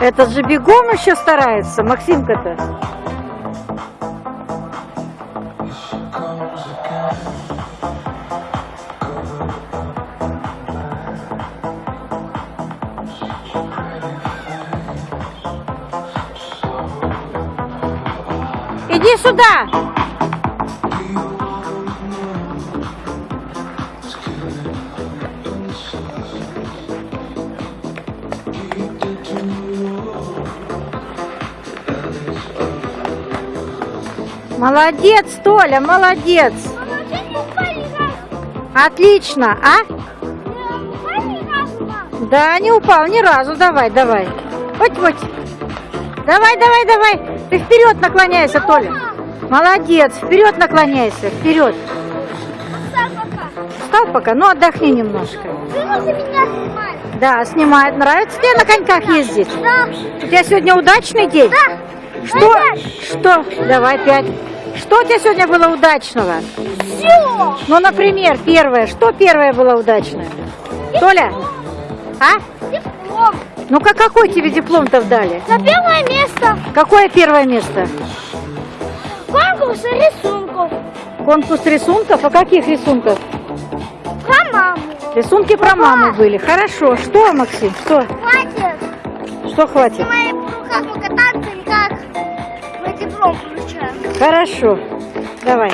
Этот же бегом еще старается, Максимка-то. Иди сюда! Молодец, Толя, молодец. Отлично, а? Да, не упал ни разу. Давай, давай. Вот, вот. Давай, давай, давай. Ты вперед наклоняйся, Толя. Молодец. Вперед наклоняйся. Вперед. Встал пока, ну отдохни немножко. Да, снимает. Нравится тебе на коньках ездить? Да. У тебя сегодня удачный день? Да. Что? Что? Давай пять. Что у тебя сегодня было удачного? Все. Ну, например, первое. Что первое было удачное? Толя? А? Диплом. Ну-ка, какой тебе диплом-то дали? За первое место. Какое первое место? Конкурс рисунков. Конкурс рисунков? А каких рисунков? Про маму. Рисунки про маму были. Хорошо. Что, Максим? Что? Хватит. Что хватит? В моих руках Хорошо. Давай.